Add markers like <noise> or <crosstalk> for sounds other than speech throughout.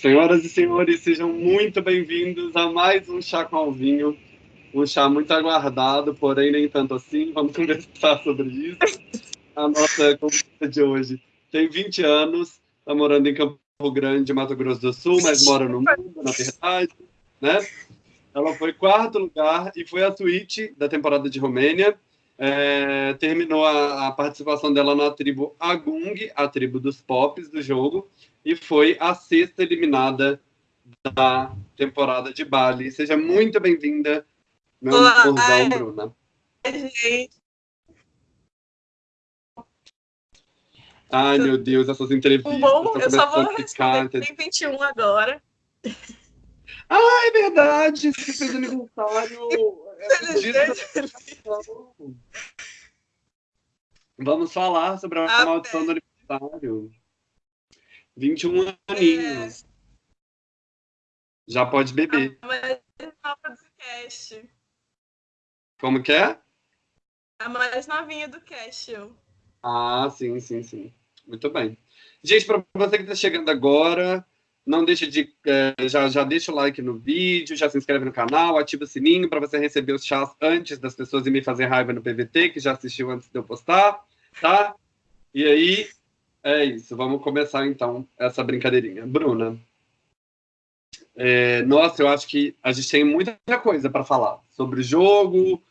Senhoras e senhores, sejam muito bem-vindos a mais um Chá com Alvinho. Um chá muito aguardado, porém nem tanto assim. Vamos <laughs> conversar sobre isso. A nossa conversa de hoje tem 20 anos, está morando em Campo Grande, Mato Grosso do Sul, mas mora no mundo, na verdade. Né? Ela foi quarto lugar e foi a suíte da temporada de Romênia. É, terminou a, a, participação dela na tribo Agung, a tribo dos pops do jogo, e foi a sexta eliminada da temporada de Bali. Seja muito bem-vinda, meu amorzão, Bruna. Gente. Ai, meu Deus, essas entrevistas. Bom, eu só vou responder. Tem 21 agora. Ah, é verdade! Você fez aniversário. <laughs> Vamos falar sobre a ah, maldição do aniversário. 21 aninhos. É. Já pode beber. A mais nova do cast. Como que é? A mais novinha do cast. Ah, sim, sim, sim. Muito bem. Gente, para você que está chegando agora, não deixe de. É, já, já deixa o like no vídeo, já se inscreve no canal, ativa o sininho para você receber os chás antes das pessoas e me fazer raiva no PVT, que já assistiu antes de eu postar, tá? E aí, é isso. Vamos começar então essa brincadeirinha. Bruna. É, nossa, eu acho que a gente tem muita coisa para falar sobre o jogo,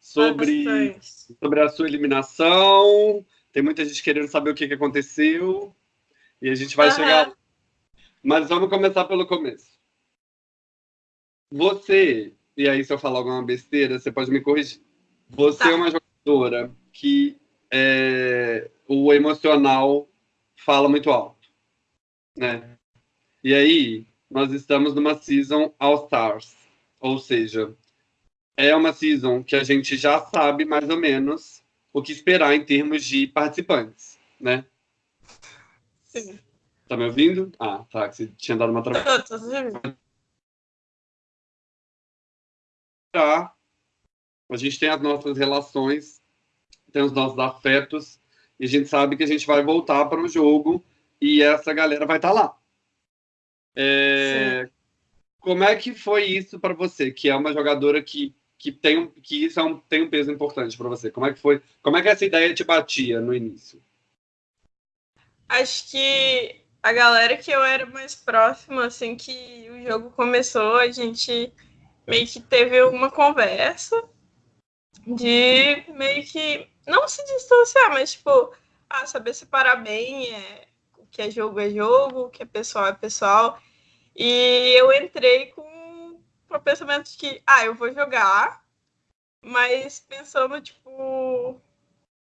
sobre, sobre a sua eliminação. Tem muita gente querendo saber o que, que aconteceu. E a gente vai uhum. chegar mas vamos começar pelo começo. Você, e aí se eu falar alguma besteira, você pode me corrigir. Você tá. é uma jogadora que é, o emocional fala muito alto, né? E aí, nós estamos numa season All Stars, ou seja, é uma season que a gente já sabe mais ou menos o que esperar em termos de participantes, né? Sim. Tá me ouvindo? Ah, tá, que você tinha dado uma travada. Tá. A gente tem as nossas relações, tem os nossos afetos, e a gente sabe que a gente vai voltar para o jogo e essa galera vai estar tá lá. É... Como é que foi isso para você, que é uma jogadora que, que tem um, que isso é um, tem um peso importante para você? Como é que foi? Como é que essa ideia te batia no início? Acho que a galera que eu era mais próxima, assim, que o jogo começou, a gente meio que teve uma conversa de meio que não se distanciar, mas tipo, ah, saber separar bem é, o que é jogo é jogo, o que é pessoal é pessoal. E eu entrei com, com o pensamento de que, ah, eu vou jogar, mas pensando, tipo,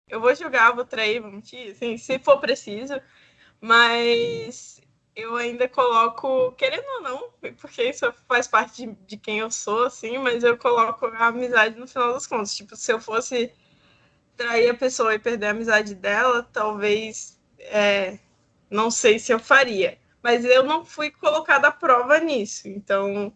eu vou jogar, vou trair, vou mentir, assim, se for preciso. Mas eu ainda coloco, querendo ou não, porque isso faz parte de, de, quem eu sou, assim, mas eu coloco a amizade no final das contas. Tipo, se eu fosse trair a pessoa e perder a amizade dela, talvez é, não sei se eu faria. Mas eu não fui colocada à prova nisso. Então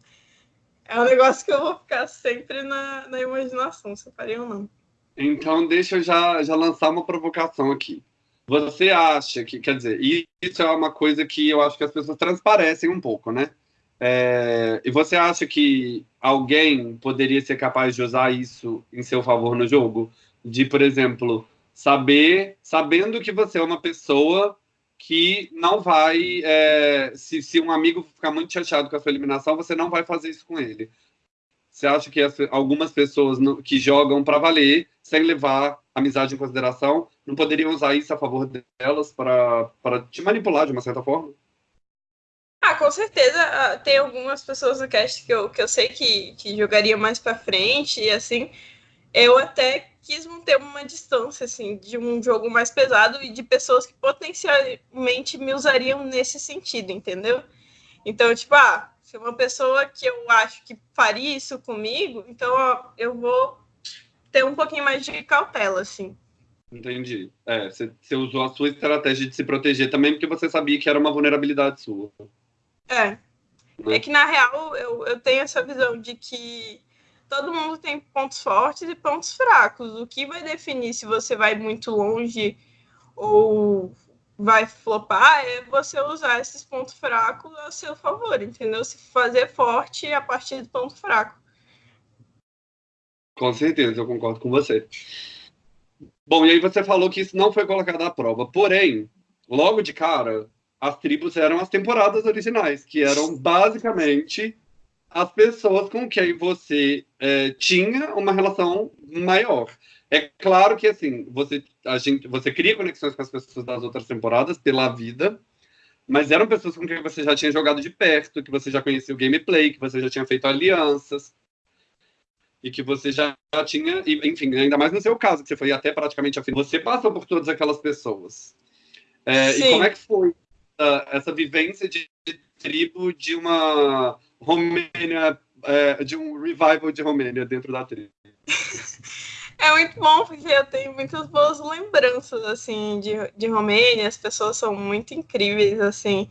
é um negócio que eu vou ficar sempre na, na imaginação, se eu faria ou não. Então deixa eu já, já lançar uma provocação aqui. Você acha que, quer dizer, isso é uma coisa que eu acho que as pessoas transparecem um pouco, né? É, e você acha que alguém poderia ser capaz de usar isso em seu favor no jogo? De, por exemplo, saber, sabendo que você é uma pessoa que não vai. É, se, se um amigo ficar muito chateado com a sua eliminação, você não vai fazer isso com ele. Você acha que as, algumas pessoas no, que jogam para valer, sem levar amizade em consideração, não poderiam usar isso a favor delas para te manipular de uma certa forma? Ah, com certeza. Ah, tem algumas pessoas no cast que eu, que eu sei que, que jogariam mais para frente e assim. Eu até quis manter uma distância assim de um jogo mais pesado e de pessoas que potencialmente me usariam nesse sentido, entendeu? Então, tipo, ah, se uma pessoa que eu acho que faria isso comigo, então ó, eu vou ter um pouquinho mais de cautela, assim. Entendi. É, você usou a sua estratégia de se proteger também porque você sabia que era uma vulnerabilidade sua. É. Né? É que, na real, eu, eu tenho essa visão de que todo mundo tem pontos fortes e pontos fracos. O que vai definir se você vai muito longe ou vai flopar é você usar esses pontos fracos a seu favor, entendeu? Se fazer forte a partir do ponto fraco. Com certeza, eu concordo com você. Bom, e aí você falou que isso não foi colocado à prova. Porém, logo de cara, as tribos eram as temporadas originais, que eram basicamente as pessoas com quem você é, tinha uma relação maior. É claro que assim, você, a gente, você cria conexões com as pessoas das outras temporadas pela vida, mas eram pessoas com quem você já tinha jogado de perto, que você já conhecia o gameplay, que você já tinha feito alianças e que você já, tinha, enfim, ainda mais no seu caso, que você foi até praticamente a fim. Você passou por todas aquelas pessoas. É, e como é que foi uh, essa vivência de, de, tribo de uma Romênia, é, de um revival de Romênia dentro da tribo? <laughs> É muito bom, porque eu tenho muitas boas lembranças, assim, de, de Romênia. As pessoas são muito incríveis, assim,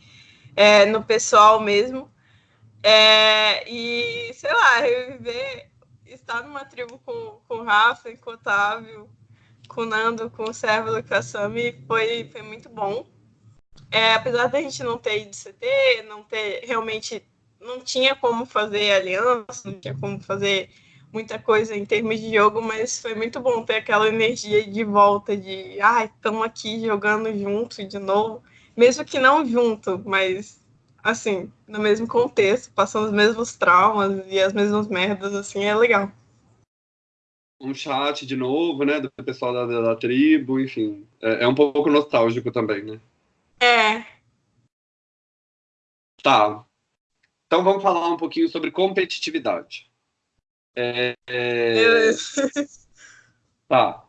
é, no pessoal mesmo. É, e, sei lá, reviver estar numa tribo com, com o Rafa, com o Otávio, com o Nando, com o Sérvulo, com a foi, foi muito bom. É, apesar da gente não ter ido CT, não ter realmente não tinha como fazer aliança, não tinha como fazer muita coisa em termos de jogo, mas foi muito bom ter aquela energia de volta de, ai, ah, estamos aqui jogando junto de novo, mesmo que não junto, mas assim, no mesmo contexto, passando os mesmos traumas e as mesmas merdas, assim, é legal. Um chat de novo, né, do pessoal da, da, tribo, enfim, é, é, um pouco nostálgico também, né? É. Tá. Então vamos falar um pouquinho sobre competitividade. É, é... tá.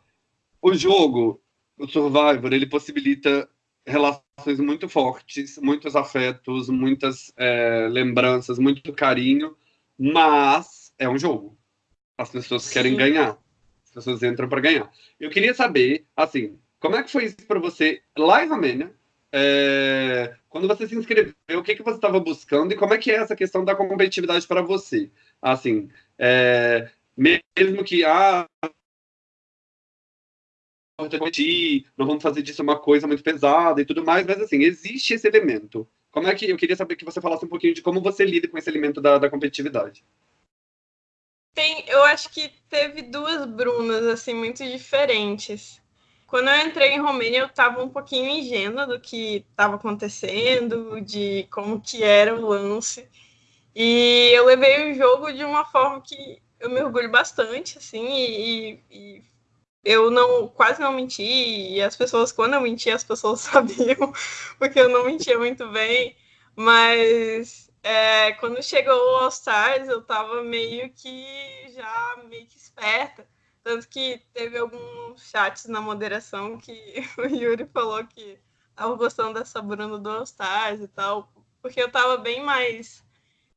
O jogo, o Survivor, ele possibilita relações muito fortes, muitos afetos, muitas é, lembranças, muito carinho, mas é um jogo. As pessoas Sim. querem ganhar. As pessoas entram para ganhar. Eu queria saber, assim, como é que foi isso para você lá em Romênia? É, quando você se inscreveu, o que, que você estava buscando e como é que é essa questão da competitividade para você? Assim, é, mesmo que ah, não vamos fazer disso uma coisa muito pesada e tudo mais, mas assim, existe esse elemento. Como é que eu queria saber que você falasse um pouquinho de como você lida com esse elemento da, da competitividade? Tem, eu acho que teve duas Brunas assim muito diferentes. Quando eu entrei em Romênia, eu estava um pouquinho ingênua do que estava acontecendo, de como que era o lance. E eu levei o jogo de uma forma que eu me orgulho bastante, assim, e, e eu não quase não menti e as pessoas quando eu menti as pessoas <laughs> sabiam porque eu não mentia muito bem mas é, quando chegou o All Stars eu tava meio que já meio que esperta tanto que teve alguns chats na moderação que <laughs> o Yuri falou que tava gostando dessa Bruna do All Stars e tal porque eu tava bem mais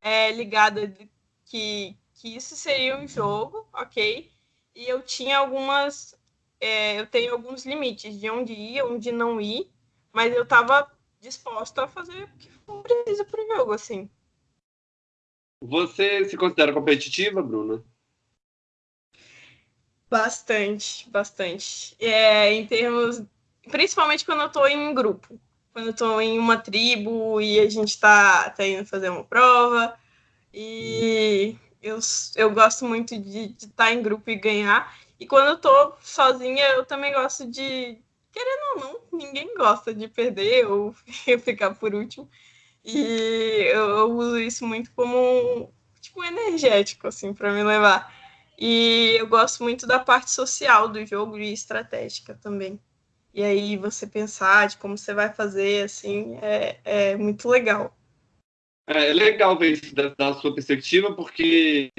é, ligada de que que isso seria um jogo ok e eu tinha algumas. É, eu tenho alguns limites de onde ir, onde não ir, mas eu estava disposta a fazer o que for preciso para o jogo, assim. Você se considera competitiva, Bruna? Bastante, bastante. É, em termos. Principalmente quando eu estou em grupo. Quando eu estou em uma tribo e a gente está tá indo fazer uma prova. E eu, eu gosto muito de estar tá em grupo e ganhar. E quando eu tô sozinha, eu também gosto de. Querendo ou não, ninguém gosta de perder ou <laughs> ficar por último. E eu, eu uso isso muito como tipo, um energético, assim, para me levar. E eu gosto muito da parte social do jogo e estratégica também. E aí você pensar de como você vai fazer, assim, é, é muito legal. É, é legal ver isso da, da sua perspectiva, porque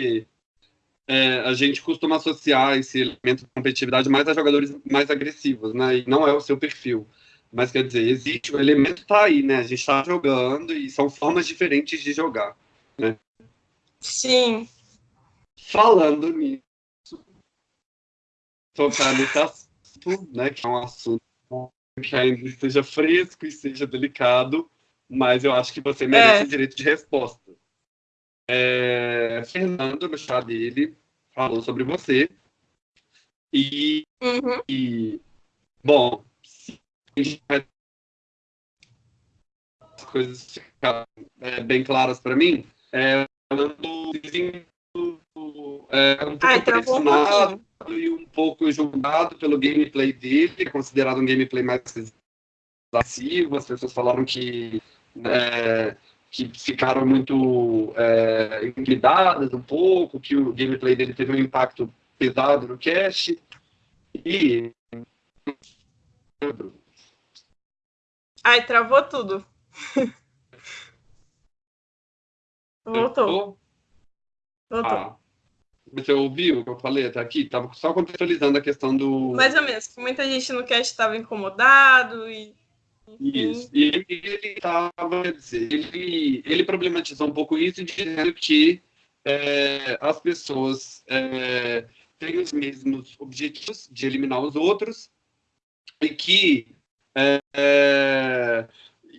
é, a gente costuma associar esse elemento de competitividade mais a jogadores mais agressivos, né? E não é o seu perfil. Mas quer dizer, existe, o elemento está aí, né? A gente está jogando e são formas diferentes de jogar, né? Sim. Falando nisso, tocar nesse assunto, né? Que é um assunto que ainda esteja fresco e seja delicado, mas eu acho que você merece é. direito de resposta. É, Fernando, no chá dele, falou sobre você. E, uhum. e bom, a gente vai coisas ficaram é, bem claras para mim, é, ando é, um pouco Ai, pressionado um e um pouco julgado pelo gameplay dele, é considerado um gameplay mais passivo. As pessoas falaram que, é, que ficaram muito é, um pouco, que o gameplay dele teve um impacto pesado no cast. E. Ai, travou tudo. Voltou. Voltou. Ah, você ouviu o que eu falei até aqui? Tava só contextualizando a questão do. Mais ou menos, que muita gente no cast estava incomodado e. Isso. E ele, estava, quer dizer, ele, ele problematizou um pouco isso, dizendo que é, as pessoas é, têm os mesmos objetivos de eliminar os outros e que. É, é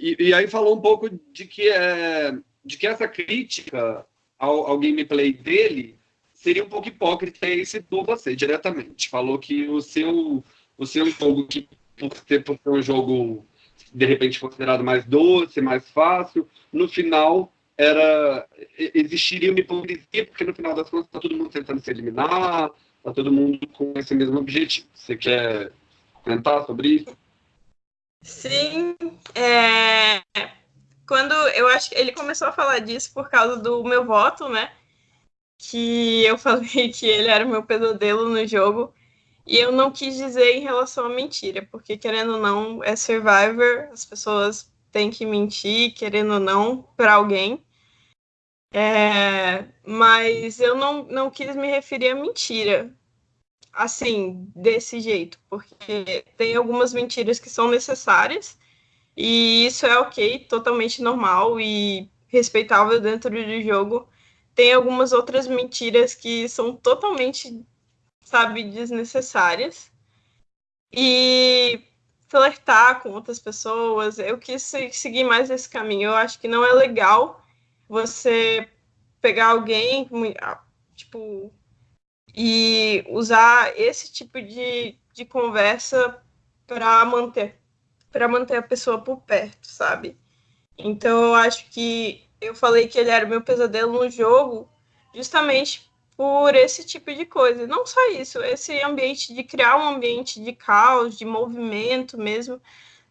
e, e, aí falou um pouco de que é, de que essa crítica ao, ao gameplay dele seria um pouco hipócrita e citou você diretamente. Falou que o seu, o seu jogo, que por ter, por ser um jogo de repente considerado mais doce, mais fácil, no final era existiria uma hipocrisia, porque no final das contas está todo mundo tentando se eliminar, está todo mundo com esse mesmo objetivo. Você quer comentar sobre isso? Sim, é quando eu acho que ele começou a falar disso por causa do meu voto, né? Que eu <laughs> falei que ele era o meu pesadelo no jogo. E eu não quis dizer em relação à mentira, porque querendo ou não, é Survivor, as pessoas têm que mentir, querendo ou não, para alguém. É, mas eu não, não quis me referir a mentira, assim, desse jeito, porque tem algumas mentiras que são necessárias e isso é ok, totalmente normal e respeitável dentro do jogo. Tem algumas outras mentiras que são totalmente, sabe, desnecessárias. E flertar com outras pessoas, eu quis seguir mais esse caminho. Eu acho que não é legal você pegar alguém, tipo, e usar esse tipo de, de conversa para manter para manter a pessoa por perto, sabe? Então eu acho que eu falei que ele era o meu pesadelo no jogo justamente por esse tipo de coisa. Não só isso, esse ambiente de criar um ambiente de caos, de movimento mesmo,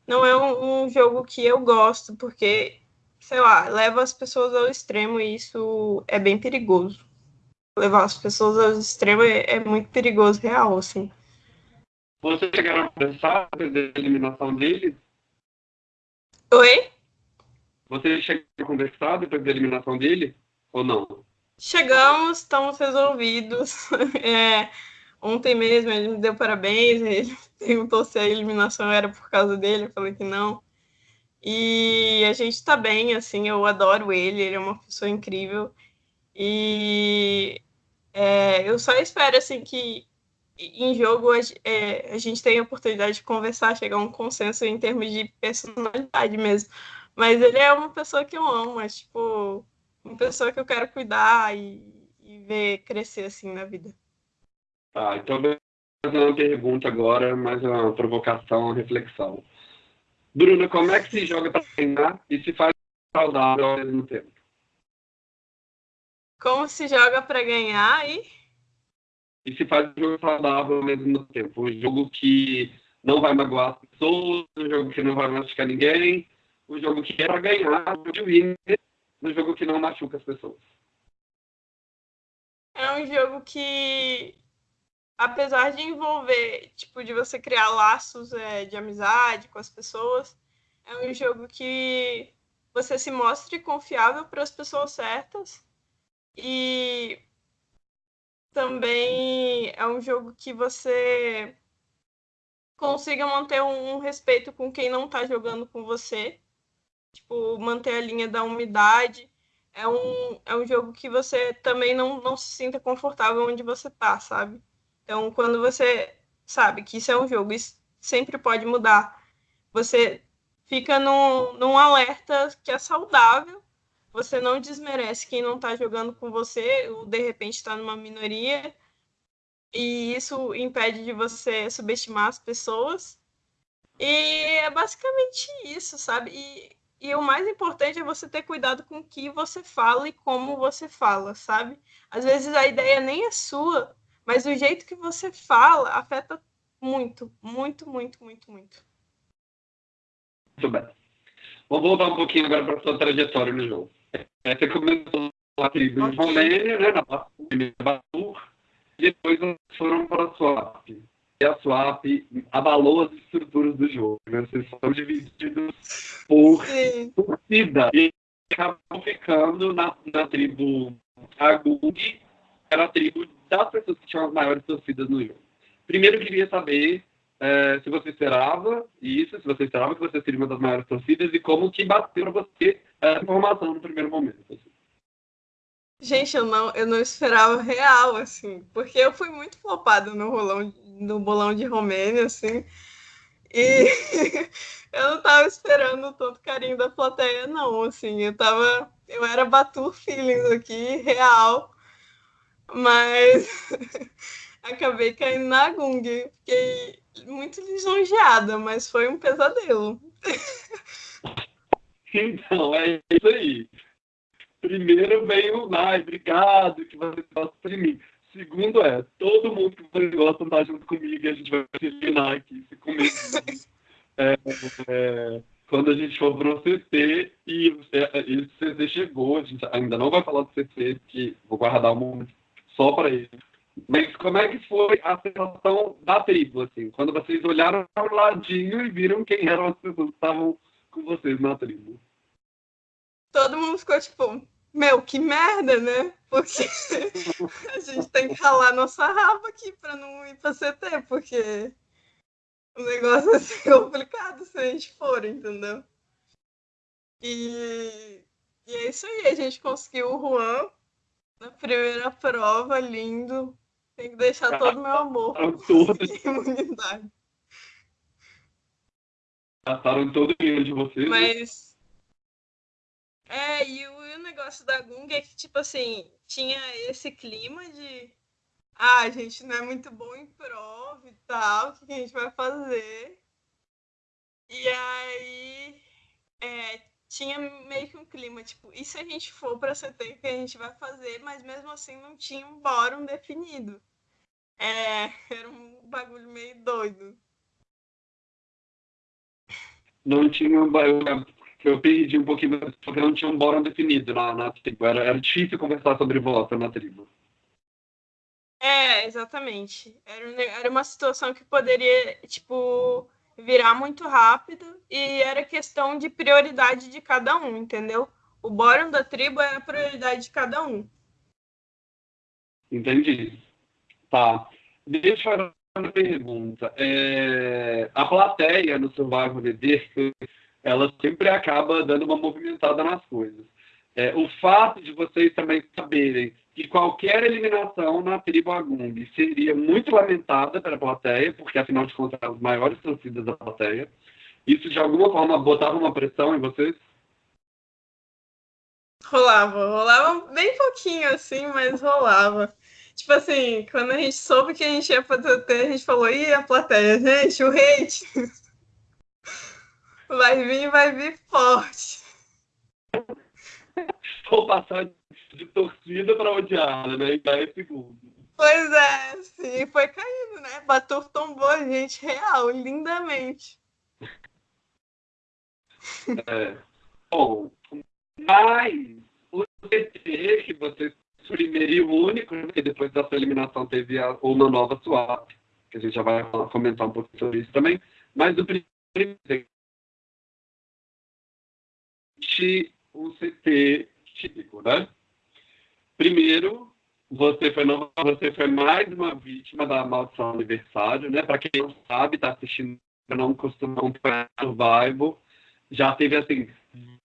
não é um, um jogo que eu gosto, porque, sei lá, leva as pessoas ao extremo e isso é bem perigoso. Levar as pessoas ao extremo é, é muito perigoso, real, assim. Vocês chegaram a pensar na eliminação dele? Oi? Vocês chegaram a conversar depois da eliminação dele? Ou não? Chegamos, estamos resolvidos. <laughs> É, ontem mesmo ele me deu parabéns, ele <laughs> perguntou se a eliminação era por causa dele, eu falei que não. E a gente tá bem, assim, eu adoro ele, ele é uma pessoa incrível. E é, eu só espero, assim, que em jogo é, a gente tem a oportunidade de conversar, chegar a um consenso em termos de personalidade mesmo. Mas ele é uma pessoa que eu amo, é tipo, uma pessoa que eu quero cuidar e, e ver crescer assim na vida. Tá, então fazer uma pergunta agora, mais uma provocação, uma reflexão. Bruna, como é que se joga para treinar e se faz saudável ao mesmo tempo? Como se joga para ganhar e e se faz um jogo saudável ao mesmo tempo. Um jogo que não vai magoar as pessoas, um jogo que não vai machucar ninguém, um jogo que é para ganhar, de winner, um jogo que não machuca as pessoas. É um jogo que, apesar de envolver, tipo, de você criar laços é, de amizade com as pessoas, é um jogo que você se mostre confiável para as pessoas certas e também é um jogo que você consiga manter um, respeito com quem não está jogando com você. Tipo, manter a linha da umidade. É um, é um jogo que você também não, não se sinta confortável onde você tá, sabe? Então, quando você sabe que isso é um jogo, isso sempre pode mudar. Você fica num, num alerta que é saudável você não desmerece quem não está jogando com você, ou de repente está numa minoria, e isso impede de você subestimar as pessoas. E é basicamente isso, sabe? E e o mais importante é você ter cuidado com o que você fala e como você fala, sabe? Às vezes a ideia nem é sua, mas o jeito que você fala afeta muito, muito, muito, muito, muito. Muito bem. Vamos voltar um pouquinho agora para a sua trajetória no jogo. É, você começou a tribo de Romênia, né, na Batur, e depois foram para a Swap. E a Swap abalou as estruturas do jogo. Né? Vocês são divididos por Sim. torcida. E acabam ficando na, na tribo Agung, que era a tribo das pessoas que tinham as maiores torcidas no jogo. Primeiro, eu queria saber é, se você esperava isso, se você esperava que você seria uma das maiores torcidas e como que bateu para você essa informação no primeiro momento. Assim. Gente, eu não, eu não esperava real, assim, porque eu fui muito flopada no rolão, no bolão de Romênia, assim, e <laughs> eu não tava esperando tanto carinho da plateia, não, assim, eu tava, eu era Batur Feelings aqui, real, mas <laughs> acabei caindo na Gung, fiquei muito lisonjeada, mas foi um pesadelo. <laughs> Então, é isso aí. Primeiro vem o Nai, obrigado, que você gosta de mim. Segundo é, todo mundo que você gosta está junto comigo e a gente vai se eliminar aqui, se comer. é, é, quando a gente for para o CT e, é, e o CT chegou, a gente ainda não vai falar do CT, que vou guardar um momento só para ele. Mas como é que foi a sensação da tribo, assim, quando vocês olharam para o ladinho e viram quem eram as pessoas que estavam com vocês na tribo? Todo mundo ficou tipo, meu, que merda, né? Porque <laughs> a gente tem que ralar nossa raba aqui para não ir para CT, porque o negócio vai ser <laughs> complicado se a gente for, entendeu? E, e é isso aí, a gente conseguiu o Juan na primeira prova, lindo, tem que deixar todo o meu amor. <laughs> Imunidade. Gastaram todo o dinheiro de vocês. Né? Mas. É, e o, e o negócio da Gung é que, tipo assim, tinha esse clima de. Ah, a gente não é muito bom em prova e tal, o que a gente vai fazer? E aí. É, tinha meio que um clima, tipo, e se a gente for para CT, o que a gente vai fazer? Mas mesmo assim não tinha um bórum definido. É, <laughs> era um bagulho meio doido. Não tinha um bagulho. Eu perdi um pouquinho, porque não tinha um bórum definido na, na tribo. Era, era difícil conversar sobre voto na tribo. É, exatamente. Era, era uma situação que poderia, tipo, virar muito rápido e era questão de prioridade de cada um, entendeu? O bórum da tribo era a prioridade de cada um. Entendi. Tá. Deixa eu fazer uma pergunta. É... A plateia no Survival VD, ela sempre acaba dando uma movimentada nas coisas. É, o fato de vocês também saberem que qualquer eliminação na tribo Agung seria muito lamentada pela plateia, porque afinal de contas as maiores torcidas da plateia. Isso de alguma forma botava uma pressão em vocês? Rolava, rolava bem pouquinho assim, mas rolava. Tipo assim, quando a gente soube que a gente ia fazer o a gente falou, ih, a plateia, gente, o hate <laughs> vai vir, vai vir forte. Vou passar de torcida para odiada, né? Em 10 segundos. Pois é, sim, foi caindo, né? Batur tombou a gente real, lindamente. É. Bom, mas o CT que você primeiro e único, né? e depois da sua eliminação teve a, uma nova swap, que a gente já vai comentar um pouco sobre isso também. Mas o primeiro o CT típico, né? Primeiro, você foi, não, você foi mais uma vítima da maldição aniversário, né? Para quem não sabe, está assistindo, não costuma acompanhar Survival, já teve, assim,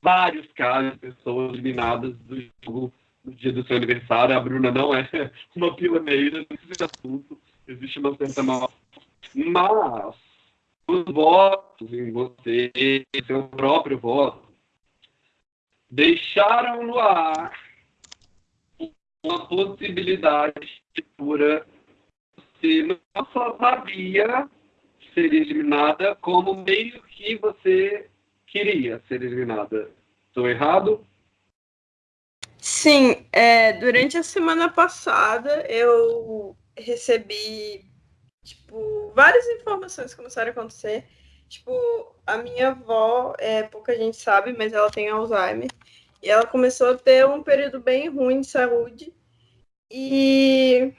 vários casos de pessoas eliminadas do jogo no dia do seu aniversário. A Bruna não é <laughs> uma pioneira nesse assunto, existe uma certa mal. Mas os votos em você, seu próprio voto, deixaram no ar uma possibilidade de você não só sabia seria eliminada, como meio que você queria ser eliminada. Estou errado? Sim, é, durante a semana passada eu recebi tipo várias informações começaram a acontecer. Tipo, a minha avó, é, pouca gente sabe, mas ela tem Alzheimer. E ela começou a ter um período bem ruim de saúde. E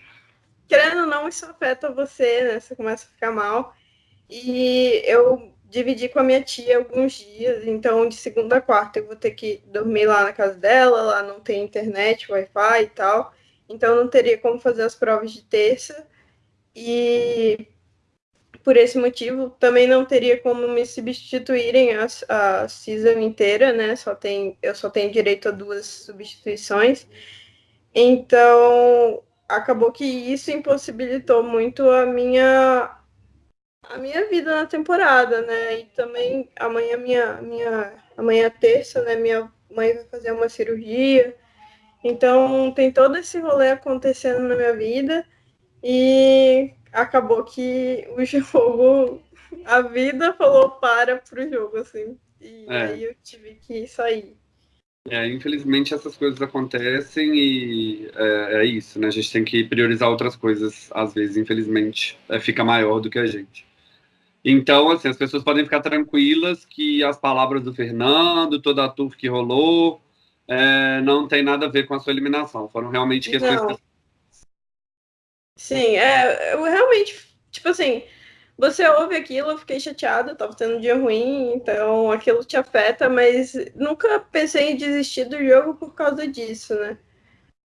querendo ou não, isso afeta você, né? Você começa a ficar mal. E eu dividi com a minha tia alguns dias, então de segunda a quarta eu vou ter que dormir lá na casa dela, lá não tem internet, Wi-Fi e tal, então não teria como fazer as provas de terça, e por esse motivo também não teria como me substituírem a, a season inteira, né, só tem, eu só tenho direito a duas substituições, então acabou que isso impossibilitou muito a minha a minha vida na temporada, né? E também amanhã minha minha amanhã é terça, né? Minha mãe vai fazer uma cirurgia. Então tem todo esse rolê acontecendo na minha vida e acabou que o <laughs> jogo a vida falou para pro jogo assim. E é. aí eu tive que sair. É, infelizmente essas coisas acontecem e é, é, isso, né? A gente tem que priorizar outras coisas, às vezes, infelizmente, é, fica maior do que a gente. Então, assim, as pessoas podem ficar tranquilas que as palavras do Fernando, toda a tour que rolou, é, não tem nada a ver com a sua eliminação. Foram realmente questões. Não. Sim, é, eu realmente, tipo assim, você ouve aquilo, eu fiquei chateada, tava tendo um dia ruim, então aquilo te afeta, mas nunca pensei em desistir do jogo por causa disso, né?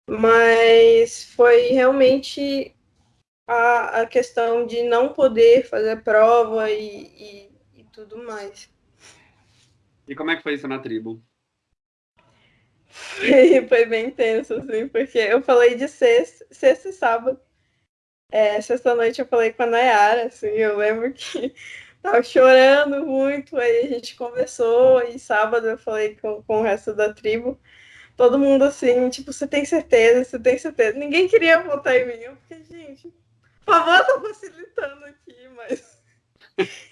Mas foi realmente a, a questão de não poder fazer prova e, e, e tudo mais. E como é que foi isso na tribo? <laughs> Foi, bem intenso, assim, porque eu falei de sexta, sexta e sábado. É, sexta-noite eu falei com a Nayara, assim, eu lembro que <laughs> tava chorando muito, aí a gente conversou, e sábado eu falei com, com o resto da tribo. Todo mundo assim, tipo, você tem certeza, você tem certeza. Ninguém queria votar em mim, porque, gente, por favor, tô facilitando aqui, mas. <laughs>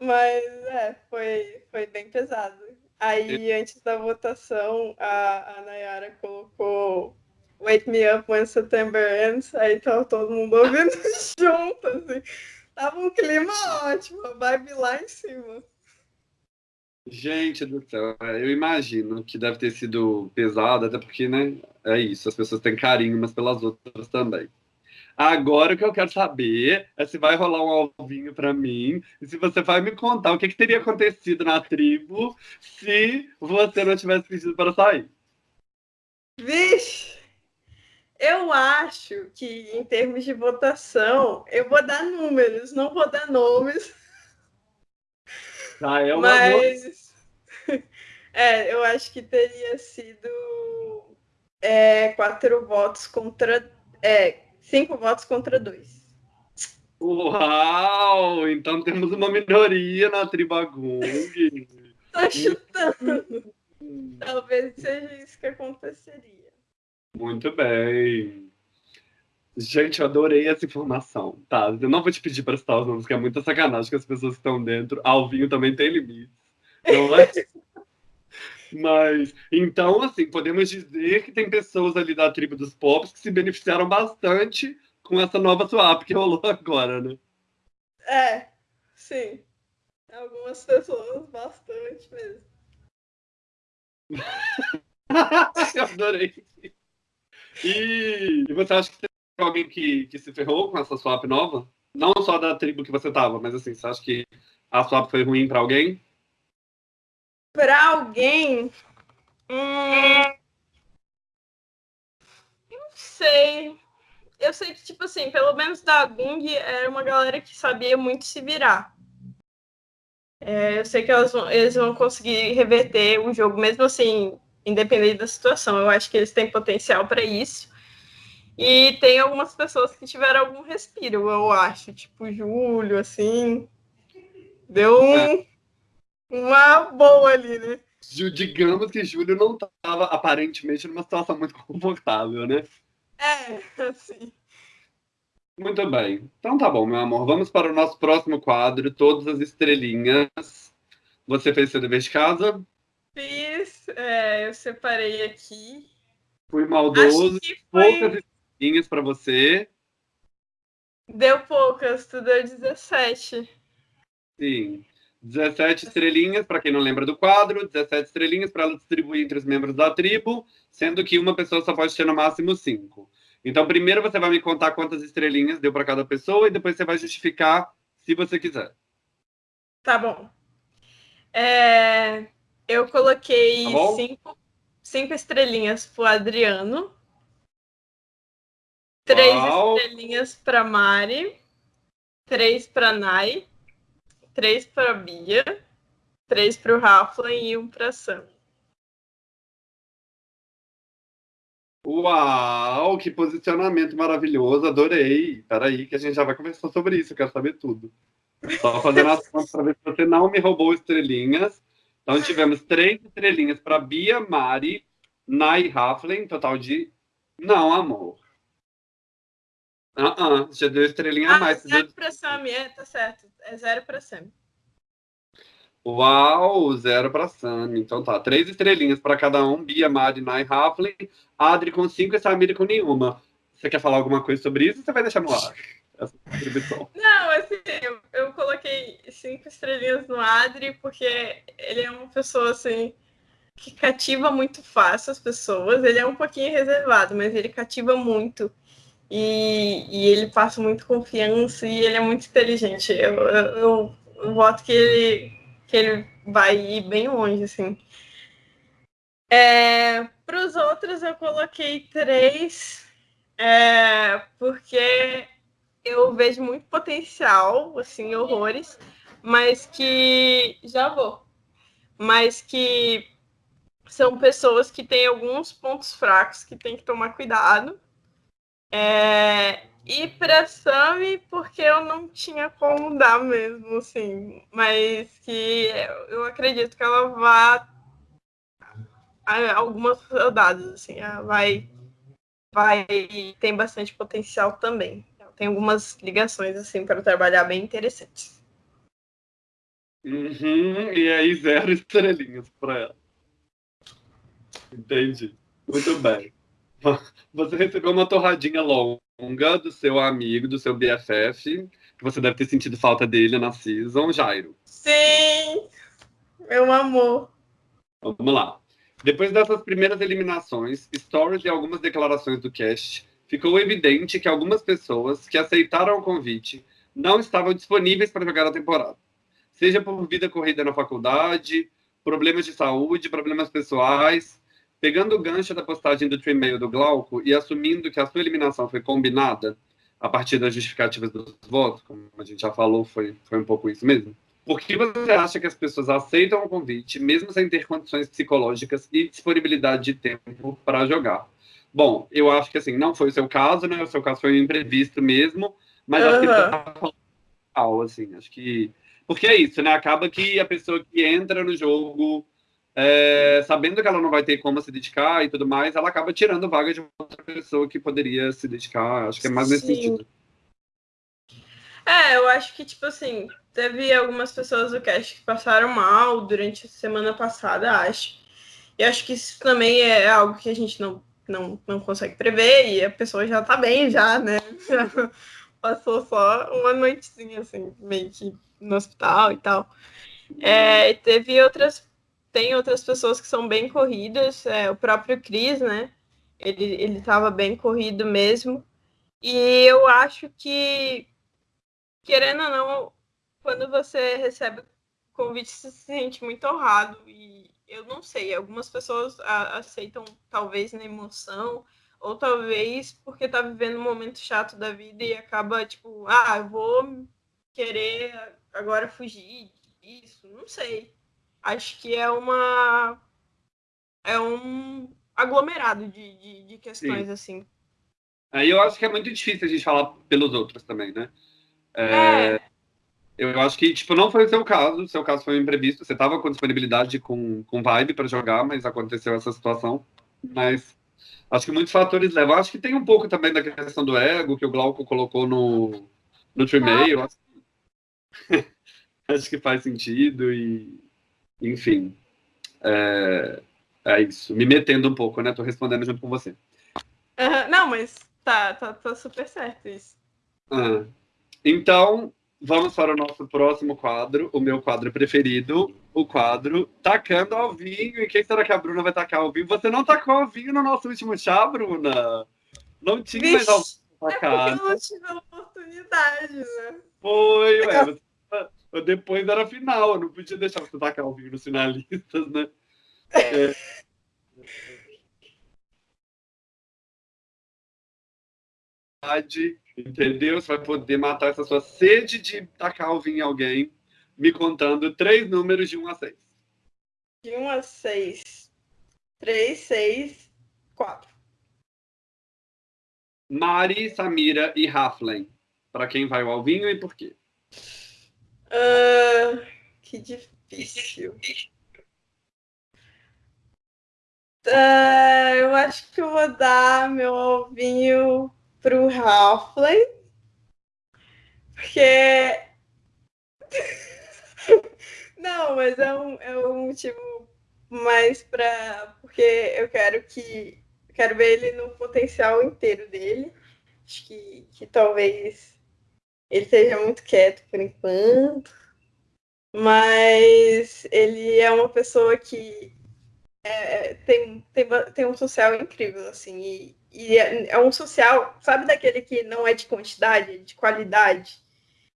mas é, foi, foi bem pesado. Aí, antes da votação, a, a Nayara colocou Wake Me Up When September Ends, aí tava todo mundo ouvindo <laughs> junto, assim. Tava um clima ótimo, a vibe lá em cima. Gente do céu, eu imagino que deve ter sido pesado, até porque, né, é isso, as pessoas têm carinho umas pelas outras também. Agora o que eu quero saber é se vai rolar um alvinho para mim e se você vai me contar o que, que, teria acontecido na tribo se você não tivesse pedido para sair. Vixe! Eu acho que em termos de votação, eu vou dar números, não vou dar nomes. Ah, é uma Mas <laughs> é, eu acho que teria sido é, quatro votos contra. É, Cinco votos contra dois. Uau! Então temos uma minoria na Tribagung. <laughs> Tô chutando. Talvez seja isso que aconteceria. Muito bem. Gente, eu adorei essa informação, tá? Eu não vou te pedir para citar os nomes, que é muita sacanagem que as pessoas que estão dentro. Alvinho também tem limites. Não é? <laughs> Mas, então, assim, podemos dizer que tem pessoas ali da tribo dos pops que se beneficiaram bastante com essa nova swap que rolou <laughs> agora, né? É, sim. Algumas pessoas, bastante mesmo. <laughs> Eu adorei. E, e, você acha que tem alguém que, que se ferrou com essa swap nova? Não só da tribo que você tava, mas assim, você acha que a swap foi ruim para alguém? para alguém. Hum, não sei. Eu sei que, tipo assim, pelo menos da Gung era uma galera que sabia muito se virar. É, eu sei que vão, eles vão conseguir reverter o jogo, mesmo assim, independente da situação. Eu acho que eles têm potencial para isso. E tem algumas pessoas que tiveram algum respiro, eu acho. Tipo, Júlio, assim. Deu um. É uma boa ali, né? Digamos que Júlio não estava aparentemente numa situação muito confortável, né? É, assim. Muito bem. Então tá bom, meu amor. Vamos para o nosso próximo quadro, Todas as Estrelinhas. Você fez seu dever de casa? Fiz, é, eu separei aqui. Fui maldoso, foi... poucas estrelinhas para você. Deu poucas, tu deu 17. Sim. 17 estrelinhas, para quem não lembra do quadro, 17 estrelinhas para ela distribuir entre os membros da tribo, sendo que uma pessoa só pode ter no máximo 5. Então, primeiro você vai me contar quantas estrelinhas deu para cada pessoa e depois você vai justificar se você quiser. Tá bom. É, eu coloquei tá cinco, cinco estrelinhas pro Adriano. Três Uau. estrelinhas para Mari. Três para Nai. Três para Bia. Três para o Rafa e um para Sam. Uau, que posicionamento maravilhoso, adorei. Peraí, que a gente já vai conversar sobre isso, eu quero saber tudo. Só fazendo as contas para ver se você não me roubou estrelinhas. Então tivemos três estrelinhas para Bia, Mari, Nai Raflin, total de. Não, amor. Ah, uh -uh, já deu estrelinha ah, a mais. Zero deu... para Sam, é, tá certo. É zero para Sam. Uau, zero para Sam. Então tá, três estrelinhas para cada um. Bia, Mari, Nai, Raflin. Adri com cinco e Samira com nenhuma. Você quer falar alguma coisa sobre isso ou você vai deixar no ar? <laughs> Essa Não, assim, cinco estrelinhas no Adri porque ele é uma pessoa assim que cativa muito fácil as pessoas. Ele é um pouquinho reservado, mas ele cativa muito. E, e ele passa muito confiança e ele é muito inteligente. Eu, eu, eu, voto que ele, que ele vai ir bem longe, assim. É, Para os outros, eu coloquei três, é, porque eu vejo muito potencial, assim, horrores, mas que. Já vou. Mas que são pessoas que têm alguns pontos fracos que tem que tomar cuidado. É, e para Sami, porque eu não tinha como dar mesmo, assim, mas que eu acredito que ela vá algumas soldados, assim, vai, vai tem bastante potencial também. Tem algumas ligações assim para trabalhar bem interessantes. Uhum, e aí zero <laughs> estrelinhas para ela. Entendi. Muito bem. Você recebeu uma torradinha longa do seu amigo, do seu BFF, que você deve ter sentido falta dele na season, Jairo. Sim! Meu amor. Vamos lá. Depois dessas primeiras eliminações, stories e algumas declarações do cast, ficou evidente que algumas pessoas que aceitaram o convite não estavam disponíveis para jogar a temporada. Seja por vida corrida na faculdade, problemas de saúde, problemas pessoais. Pegando o gancho da postagem do Tremail do Glauco e assumindo que a sua eliminação foi combinada a partir das justificativas dos votos, como a gente já falou, foi, foi um pouco isso mesmo. Por que você acha que as pessoas aceitam o convite, mesmo sem ter condições psicológicas e disponibilidade de tempo para jogar? Bom, eu acho que assim, não foi o seu caso, né? O seu caso foi um imprevisto mesmo, mas uhum. acho que tá assim, acho que. Porque é isso, né? Acaba que a pessoa que entra no jogo é, sabendo que ela não vai ter como se dedicar e tudo mais, ela acaba tirando vaga de outra pessoa que poderia se dedicar. Acho que é mais nesse Sim. sentido. É, eu acho que, tipo assim, teve algumas pessoas do cast que passaram mal durante a semana passada, acho. E acho que isso também é algo que a gente não, não, não consegue prever, e a pessoa já tá bem, já, né? Já <laughs> passou só uma noitezinha, assim, meio que no hospital e tal. É, teve outras. Tem outras pessoas que são bem corridas, é, o próprio Cris, né? Ele, ele tava bem corrido mesmo. E eu acho que querendo ou não, quando você recebe convite, você se sente muito honrado. E eu não sei, algumas pessoas aceitam talvez na emoção, ou talvez porque tá vivendo um momento chato da vida e acaba, tipo, ah, eu vou querer agora fugir disso. Não sei. Acho que é uma. É um aglomerado de, de, de questões, Sim. assim. Aí eu acho que é muito difícil a gente falar pelos outros também, né? É, é. Eu acho que, tipo, não foi o seu caso. O seu caso foi um imprevisto. Você estava com disponibilidade, com, com vibe para jogar, mas aconteceu essa situação. Mas acho que muitos fatores levam. Acho que tem um pouco também da questão do ego, que o Glauco colocou no, no Tremail. Acho, <laughs> acho que faz sentido. E, enfim, é, é isso. Me metendo um pouco, né? Tô respondendo junto com você. Uhum. Não, mas tá, tá, tá super certo isso. Então, vamos para o nosso próximo quadro, o meu quadro preferido, o quadro Tacando ao Vinho. E quem será que a Bruna vai tacar ao vinho? Você não tacou ao vinho no nosso último chá, Bruna? Não tinha Vixe, mais ao é porque eu não tive a oportunidade, né? Foi, ué. Você, depois era final, eu não podia deixar você tacar ao vinho nos finalistas, né? É. Entendeu? Você vai poder matar essa sua sede de tacar o vinho em alguém, me contando três números de 1 a 6. De 1 a 6. 3, 6, 4. Mari, Samira e Raflen. Para quem vai o Alvinho e por quê? Uh, que difícil. Uh, eu acho que eu vou dar meu alvinho pro Halfley. Porque. <laughs> Não, mas é um, é um motivo mais pra. Porque eu quero que. Quero ver ele no potencial inteiro dele. Acho que, que talvez ele seja muito quieto por enquanto. Mas ele é uma pessoa que é, tem, tem, tem um social incrível, assim, e, e é, é, um social, sabe daquele que não é de quantidade, é de qualidade?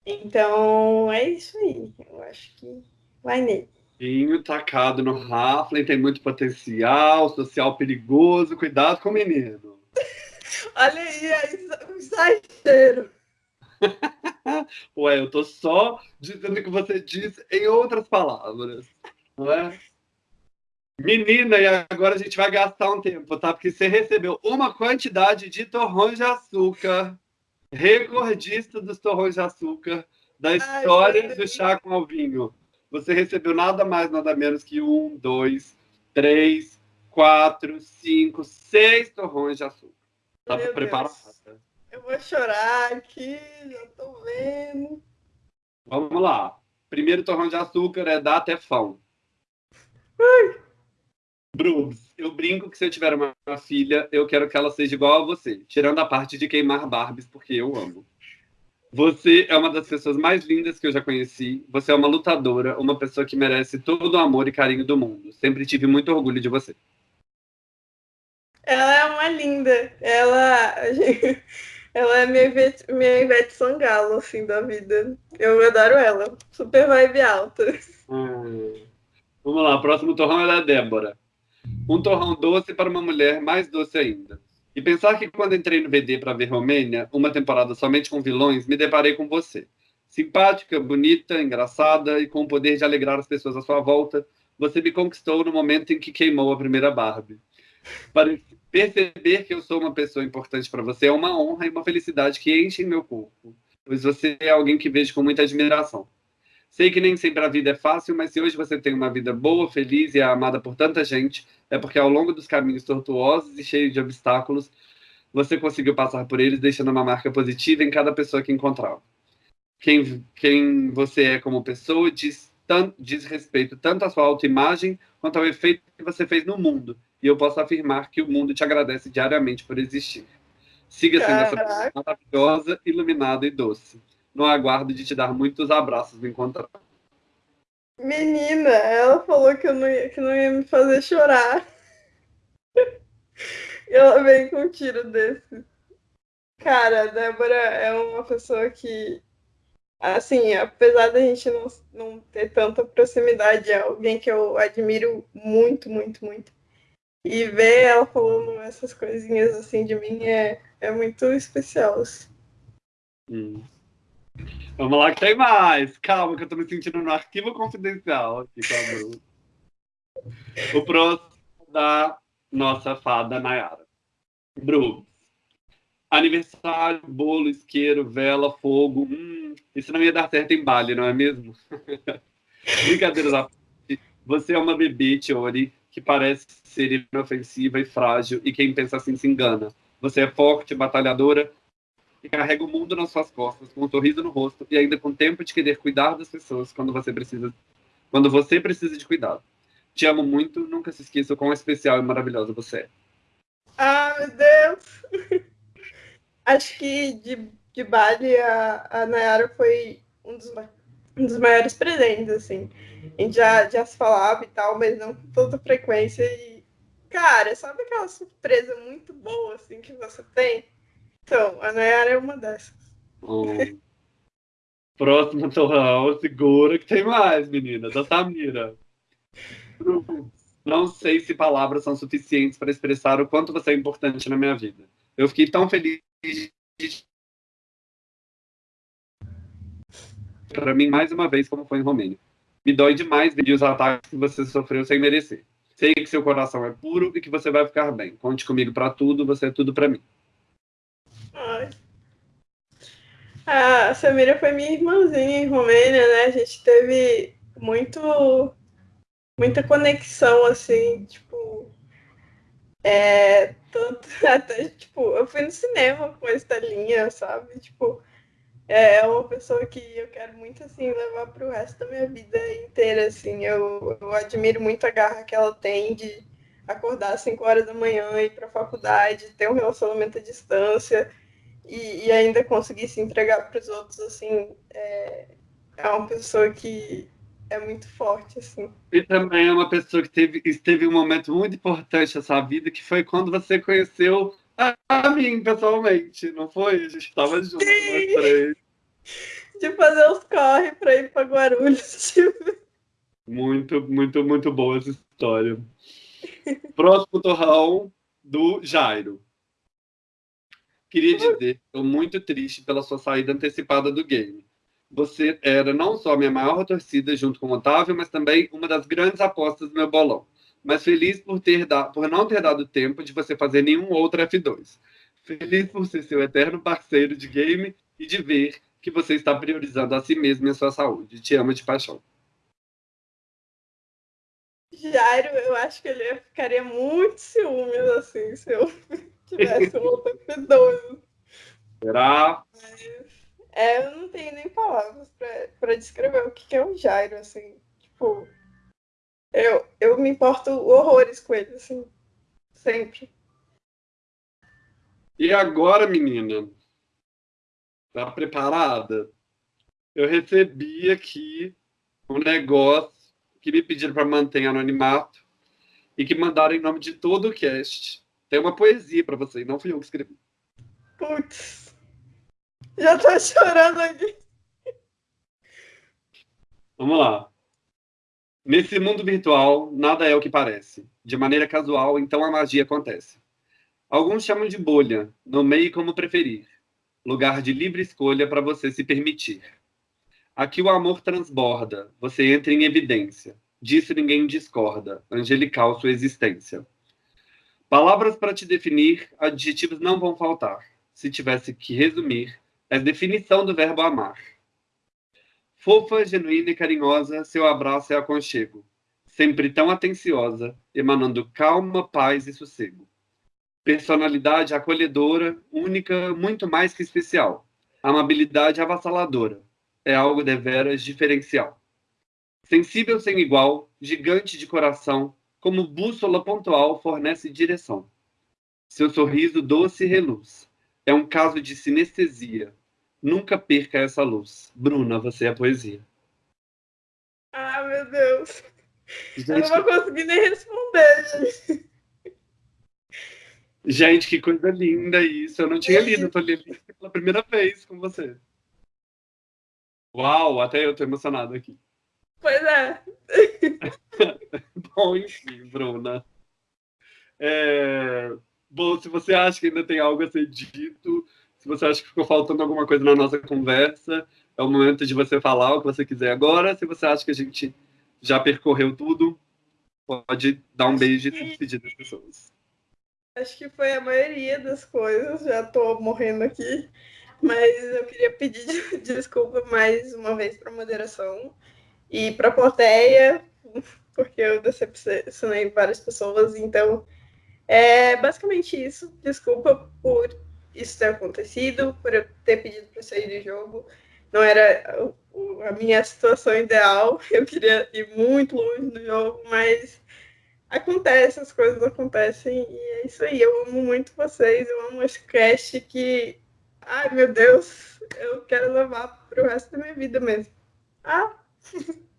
Então, é isso aí. Eu acho que vai nele. Vinho tacado no Raflin tem muito potencial, social perigoso, cuidado com o menino. <laughs> Olha aí, é um exagero. <laughs> Ué, eu tô só dizendo o que você disse em outras palavras, não é? Menina, e agora a gente vai gastar um tempo, tá? Porque você recebeu uma quantidade de torrões de açúcar, recordista dos torrões de açúcar da história Ai, do chá com alvinho. Você recebeu nada mais, nada menos que um, dois, três, quatro, cinco, seis torrões de açúcar. Tá preparada? Eu vou chorar aqui, já tô vendo. Vamos lá. Primeiro torrão de açúcar é da Tefão. Ai. Brooks, eu brinco que se eu tiver uma, uma, filha, eu quero que ela seja igual a você, tirando a parte de queimar Barbies, porque eu amo. Você é uma das pessoas mais lindas que eu já conheci. Você é uma lutadora, uma pessoa que merece todo o amor e carinho do mundo. Sempre tive muito orgulho de você. Ela é uma linda. Ela, <laughs> ela é minha Ivete, minha Ivete Sangalo, assim, da vida. Eu adoro ela. Super vibe alta. Hum. Vamos lá, próximo torrão é da Débora. Um torrão doce para uma mulher mais doce ainda. E pensar que quando entrei no VD para ver Romênia, uma temporada somente com vilões, me deparei com você. Simpática, bonita, engraçada e com o poder de alegrar as pessoas à sua volta, você me conquistou no momento em que queimou a primeira Barbie. Para perceber que eu sou uma pessoa importante para você é uma honra e uma felicidade que enchem meu corpo, pois você é alguém que vejo com muita admiração. Sei que nem sempre a vida é fácil, mas se hoje você tem uma vida boa, feliz e é amada por tanta gente, é porque ao longo dos caminhos tortuosos e cheios de obstáculos, você conseguiu passar por eles, deixando uma marca positiva em cada pessoa que encontrava. Quem, quem você é como pessoa diz, tanto, diz respeito tanto à sua autoimagem quanto ao efeito que você fez no mundo. E eu posso afirmar que o mundo te agradece diariamente por existir. Siga sendo essa pessoa maravilhosa, iluminada e doce no aguardo de te dar muitos abraços no encontrar. Menina, ela falou que, eu não ia, que não ia me fazer chorar. e <laughs> ela veio com um tiro desse. Cara, a Débora é uma pessoa que, assim, apesar da gente não, não ter tanta proximidade, é alguém que eu admiro muito, muito, muito. E ver ela falando essas coisinhas assim de mim é, é muito especial. Assim. Hum. Vamos lá que tem mais. Calma, que eu tô me sentindo no arquivo confidencial aqui com a. O próximo da nossa fada Nayara. Bru. Aniversário, bolo, isqueiro, vela, fogo. Hum, isso não ia dar certo em Bali, não é mesmo? <laughs> Brincadeiras à parte. Você é uma bebê, Tiori, que parece ser inofensiva e frágil, e quem pensa assim se engana. Você é forte, batalhadora, que carrega o mundo nas suas costas, com um sorriso no rosto e ainda com tempo de querer cuidar das pessoas quando você precisa quando você precisa de cuidado. Te amo muito, nunca se esqueça o quão especial e maravilhosa você é. Ah, meu Deus! <laughs> Acho que de, de Bali a, a Nayara foi um dos, um dos maiores presentes, assim. A gente já, já se falava e tal, mas não com tanta frequência. E, cara, sabe aquela surpresa muito boa, assim, que você tem? Então, a Nayara é uma dessas. Oh. Próximo torrão, segura que tem mais, menina, da Samira. Não sei se palavras são suficientes para expressar o quanto você é importante na minha vida. Eu fiquei tão feliz para mim mais uma vez como foi em Romênia. Me dói demais ver os ataques que você sofreu sem merecer. Sei que seu coração é puro e que você vai ficar bem. Conte comigo para tudo, você é tudo para mim. Ai. A Samira foi minha irmãzinha em Romênia, né? A gente teve muito muita conexão, assim, tipo. É, tanto, <laughs> até, tipo, eu fui no cinema com a Estelinha, sabe? Tipo, é uma pessoa que eu quero muito, assim, levar pro resto da minha vida inteira, assim. Eu, eu admiro muito a garra que ela tem de acordar às 5 horas da manhã, ir pra faculdade, ter um relacionamento à distância e, e ainda conseguir se entregar para os outros, assim. É, é uma pessoa que é muito forte, assim. E também é uma pessoa que teve, esteve um momento muito importante na sua vida, que foi quando você conheceu a, mim, pessoalmente, não foi? A gente estava juntos, nós três. De fazer os corre para ir para Guarulhos. <laughs> Muito, muito, muito boa essa história. Próximo torrão do Jairo. Queria dizer, estou muito triste pela sua saída antecipada do game você era não só minha maior torcida junto com o Otávio, mas também uma das grandes apostas do meu bolão. Mas feliz por, ter da, por não ter dado tempo de você fazer nenhum outro F2. Feliz por ser seu eterno parceiro de game e de ver que você está priorizando a si mesmo e a sua saúde. Te amo de paixão. Jairo, eu acho que ele ficaria muito ciúmes assim se eu <laughs> tivesse um outro F2. Será? É, eu não tenho nem palavras para descrever o que é o Jairo, assim. Tipo, eu, eu me importo horrores com ele, assim. Sempre. E agora, menina? Tá preparada? Eu recebi aqui um negócio que me pediram para manter anonimato e que mandaram em nome de todo o cast. Tem uma poesia para você, não fui eu que escrevi. Putz. Já tô chorando aqui. Vamos lá. Nesse mundo virtual, nada é o que parece. De maneira casual, então a magia acontece. Alguns chamam de bolha, nomeie como preferir. Lugar de livre escolha para você se permitir. Aqui o amor transborda, você entra em evidência. Disso ninguém discorda, angelical sua existência. Palavras para te definir, adjetivos não vão faltar. Se tivesse que resumir, é definição do verbo amar. Fofa, genuína e carinhosa, seu abraço é aconchego. Sempre tão atenciosa, emanando calma, paz e sossego. Personalidade acolhedora, única, muito mais que especial. Amabilidade avassaladora. É algo deveras diferencial. Sensível sem igual, gigante de coração, como bússola pontual fornece direção. Seu sorriso doce reluz. É um caso de sinestesia, Nunca perca essa luz. Bruna, você é a poesia. Ah, meu Deus. Gente, eu não vou conseguir nem responder, gente. Gente, que coisa linda isso. Eu não tinha lido, eu tô lendo pela primeira vez com você. Uau, até eu tô emocionado aqui. Pois é. <laughs> Bom, enfim, Bruna. É... Bom, se você acha que ainda tem algo a ser dito, se você acha que ficou faltando alguma coisa na nossa conversa, é o momento de você falar o que você quiser agora. Se você acha que a gente já percorreu tudo, pode dar um beijo e se despedir das pessoas. Acho que foi a maioria das coisas, já estou morrendo aqui, mas eu queria pedir <laughs> desculpa mais uma vez para a moderação e para a plateia, porque eu decepcionei várias pessoas, então é basicamente isso. Desculpa por isso ter acontecido, por eu ter pedido para sair do jogo. não era a minha situação ideal. <laughs> Eu queria ir muito longe no jogo, mas acontece, as coisas acontecem e é isso aí. Eu amo muito vocês, eu amo esse cast que, ai meu Deus, eu quero levar para o resto da minha vida mesmo. Ah! <laughs>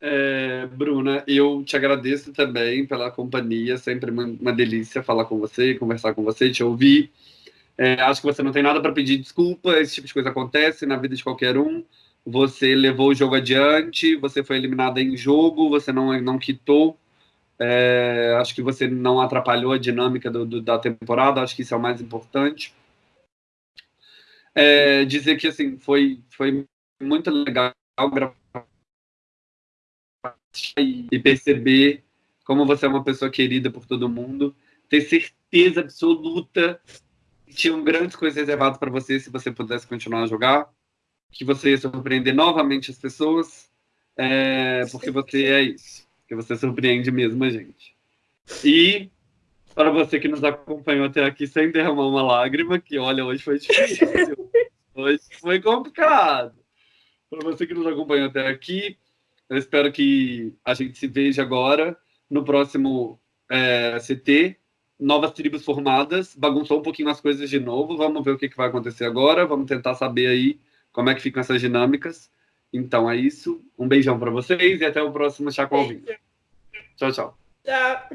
É, Bruna, eu te agradeço também pela companhia, sempre uma, delícia falar com você, conversar com você, te ouvir. É, acho que você não tem nada para pedir desculpa, esse tipo de coisa acontece na vida de qualquer um. Você levou o jogo adiante, você foi eliminada em jogo, você não, não quitou. É, acho que você não atrapalhou a dinâmica do, do, da temporada, acho que isso é o mais importante. É, dizer que assim foi, foi muito legal gravar e perceber como você é uma pessoa querida por todo mundo, ter certeza absoluta que tinham grandes coisas reservadas para você se você pudesse continuar a jogar, que você ia surpreender novamente as pessoas, é, porque você é isso, que você surpreende mesmo a gente. E para você que nos acompanhou até aqui sem derramar uma lágrima, que olha, hoje foi difícil, <laughs> hoje foi complicado. Para você que nos acompanhou até aqui, eu espero que a gente se veja agora no próximo é, CT. Novas tribos formadas, bagunçou um pouquinho as coisas de novo. Vamos ver o que, que vai acontecer agora. Vamos tentar saber aí como é que ficam essas dinâmicas. Então é isso. Um beijão para vocês e até o próximo Chá com Tchau, tchau. Tchau.